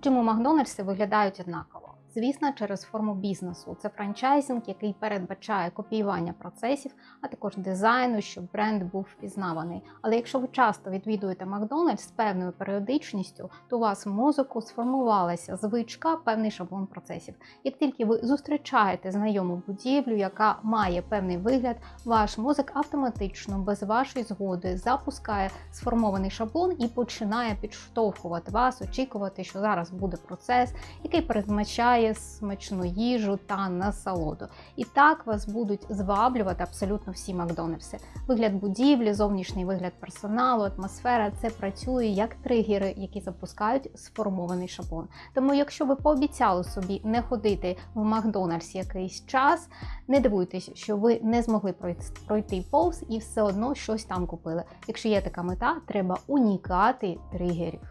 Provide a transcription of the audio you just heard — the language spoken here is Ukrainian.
Чому Макдональдси виглядають однаково? Звісно, через форму бізнесу. Це франчайзинг, який передбачає копіювання процесів, а також дизайну, щоб бренд був впізнаваний. Але якщо ви часто відвідуєте Макдональдс з певною періодичністю, то у вас в мозку сформувалася звичка, певний шаблон процесів. Як тільки ви зустрічаєте знайому будівлю, яка має певний вигляд, ваш мозок автоматично без вашої згоди запускає сформований шаблон і починає підштовхувати вас, очікувати, що зараз буде процес, який передбачає смачну їжу та насолоду. І так вас будуть зваблювати абсолютно всі Макдональдси. Вигляд будівлі, зовнішній вигляд персоналу, атмосфера це працює як тригери, які запускають сформований шаблон. Тому, якщо ви пообіцяли собі не ходити в Макдональдс якийсь час, не дивуйтесь, що ви не змогли пройти повз і все одно щось там купили. Якщо є така мета, треба унікати тригерів.